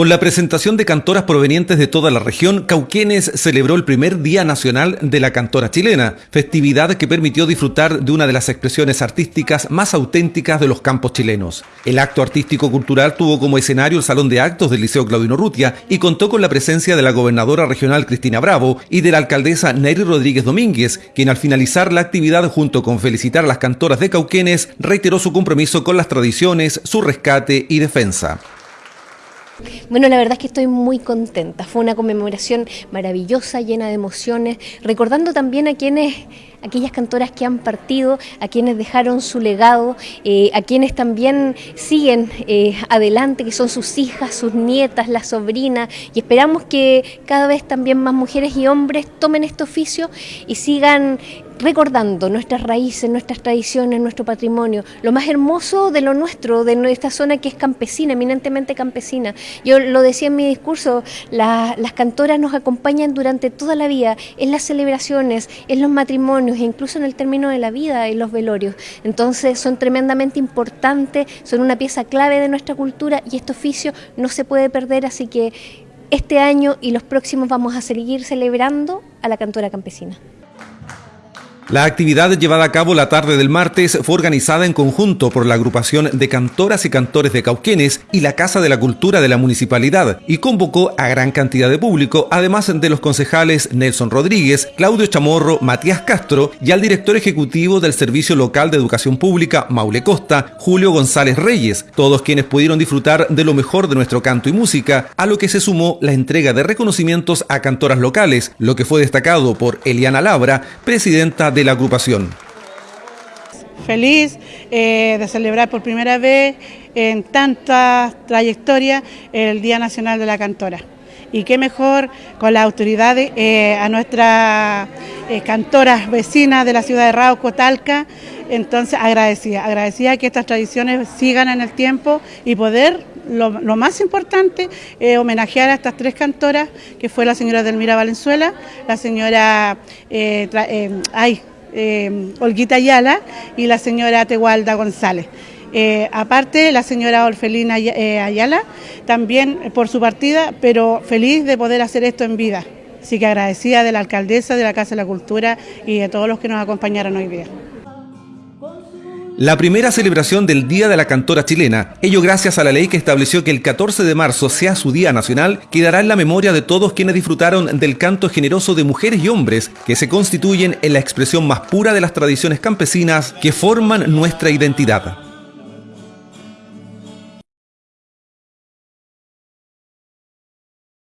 Con la presentación de cantoras provenientes de toda la región, Cauquenes celebró el primer Día Nacional de la Cantora Chilena, festividad que permitió disfrutar de una de las expresiones artísticas más auténticas de los campos chilenos. El acto artístico-cultural tuvo como escenario el Salón de Actos del Liceo Claudino Rutia y contó con la presencia de la gobernadora regional Cristina Bravo y de la alcaldesa Neri Rodríguez Domínguez, quien al finalizar la actividad junto con felicitar a las cantoras de Cauquenes, reiteró su compromiso con las tradiciones, su rescate y defensa. Bueno, la verdad es que estoy muy contenta. Fue una conmemoración maravillosa, llena de emociones, recordando también a quienes aquellas cantoras que han partido, a quienes dejaron su legado, eh, a quienes también siguen eh, adelante, que son sus hijas, sus nietas, las sobrinas, y esperamos que cada vez también más mujeres y hombres tomen este oficio y sigan recordando nuestras raíces, nuestras tradiciones, nuestro patrimonio, lo más hermoso de lo nuestro, de esta zona que es campesina, eminentemente campesina. Yo lo decía en mi discurso, las cantoras nos acompañan durante toda la vida, en las celebraciones, en los matrimonios, e incluso en el término de la vida y los velorios. Entonces son tremendamente importantes, son una pieza clave de nuestra cultura y este oficio no se puede perder, así que este año y los próximos vamos a seguir celebrando a la cantora campesina. La actividad llevada a cabo la tarde del martes fue organizada en conjunto por la agrupación de cantoras y cantores de Cauquenes y la Casa de la Cultura de la Municipalidad y convocó a gran cantidad de público, además de los concejales Nelson Rodríguez, Claudio Chamorro, Matías Castro y al director ejecutivo del Servicio Local de Educación Pública, Maule Costa, Julio González Reyes, todos quienes pudieron disfrutar de lo mejor de nuestro canto y música, a lo que se sumó la entrega de reconocimientos a cantoras locales, lo que fue destacado por Eliana Labra, presidenta de la agrupación. Feliz eh, de celebrar por primera vez en tanta trayectoria el Día Nacional de la Cantora. Y qué mejor con las autoridades, eh, a nuestras eh, cantoras vecinas de la ciudad de Rauco, Talca, entonces agradecida, agradecida que estas tradiciones sigan en el tiempo y poder lo, más importante es homenajear a estas tres cantoras, que fue la señora Delmira Valenzuela, la señora ay, eh, Olguita Ayala y la señora Tegualda González. Eh, aparte, la señora Orfelina eh, Ayala, también por su partida, pero feliz de poder hacer esto en vida. Así que agradecida de la alcaldesa, de la Casa de la Cultura y de todos los que nos acompañaron hoy día la primera celebración del Día de la Cantora Chilena, ello gracias a la ley que estableció que el 14 de marzo sea su Día Nacional, quedará en la memoria de todos quienes disfrutaron del canto generoso de mujeres y hombres que se constituyen en la expresión más pura de las tradiciones campesinas que forman nuestra identidad.